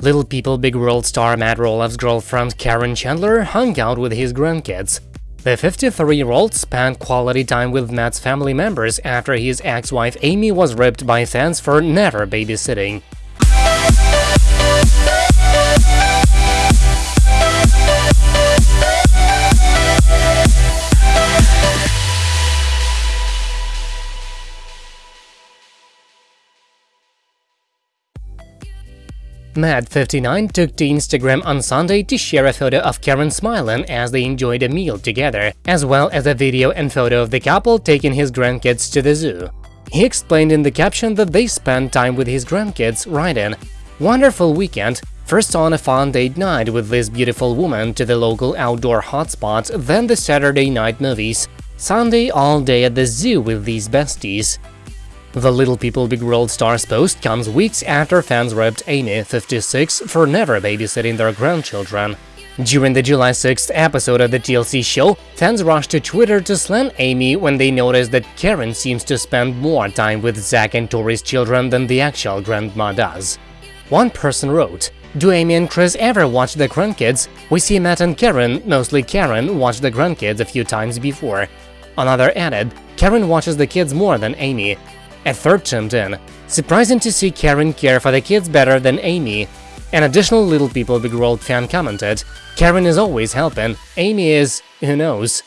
Little People Big World star Matt Roloff's girlfriend Caryn Chandler hung out with his grandkids. The 53-year-old spent quality time with Matt's family members after his ex-wife Amy was ripped by fans for never babysitting. Matt, 59, took to Instagram on Sunday to share a photo of Caryn smiling as they enjoyed a meal together, as well as a video and photo of the couple taking his grandkids to the zoo. He explained in the caption that they spent time with his grandkids, writing, Wonderful weekend, first on a fun date night with this beautiful woman to the local outdoor hotspot, then the Saturday night movies, Sunday all day at the zoo with these besties. The Little People Big World stars post comes weeks after fans ripped Amy, 56, for never babysitting their grandchildren. During the July 6th episode of the TLC show, fans rushed to Twitter to slam Amy when they noticed that Caryn seems to spend more time with Zach and Tori's children than the actual grandma does. One person wrote, do Amy and Chris ever watch the grandkids? We see Matt and Caryn, mostly Caryn, watch the grandkids a few times before. Another added, Caryn watches the kids more than Amy. A third chimed in. Surprising to see Caryn care for the kids better than Amy. An additional Little People Big World fan commented, Caryn is always helping, Amy is… who knows.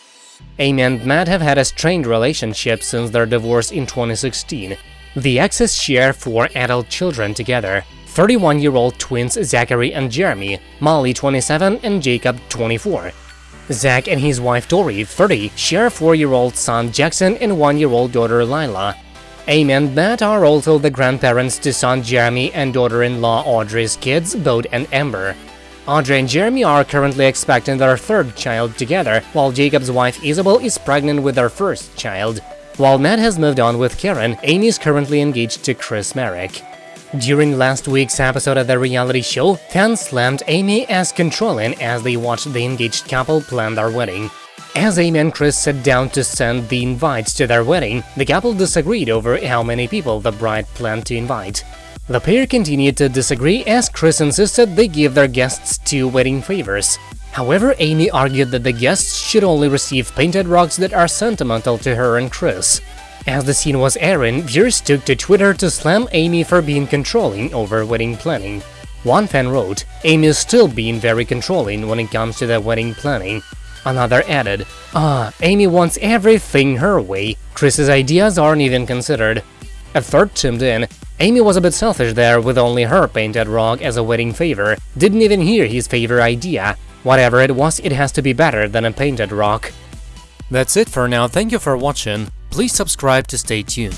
Amy and Matt have had a strained relationship since their divorce in 2016. The exes share four adult children together, 31-year-old twins Zachary and Jeremy, Molly 27 and Jacob 24. Zach and his wife Tori, 30, share a 4-year-old son Jackson and 1-year-old daughter Lila. Amy and Matt are also the grandparents to son Jeremy and daughter-in-law Audrey's kids, Bode and Ember. Audrey and Jeremy are currently expecting their third child together, while Jacob's wife Isabel is pregnant with their first child. While Matt has moved on with Caryn, Amy is currently engaged to Chris Marek. During last week's episode of the reality show, fans slammed Amy as controlling as they watched the engaged couple plan their wedding. As Amy and Chris sat down to send the invites to their wedding, the couple disagreed over how many people the bride planned to invite. The pair continued to disagree as Chris insisted they give their guests two wedding favors. However, Amy argued that the guests should only receive painted rocks that are sentimental to her and Chris. As the scene was airing, viewers took to Twitter to slam Amy for being controlling over wedding planning. One fan wrote, Amy is still being very controlling when it comes to the wedding planning. Another added, Ah, Amy wants everything her way, Chris's ideas aren't even considered. A third chimed in, Amy was a bit selfish there with only her painted rock as a wedding favor, didn't even hear his favor idea. Whatever it was, it has to be better than a painted rock. That's it for now, thank you for watching, please subscribe to stay tuned.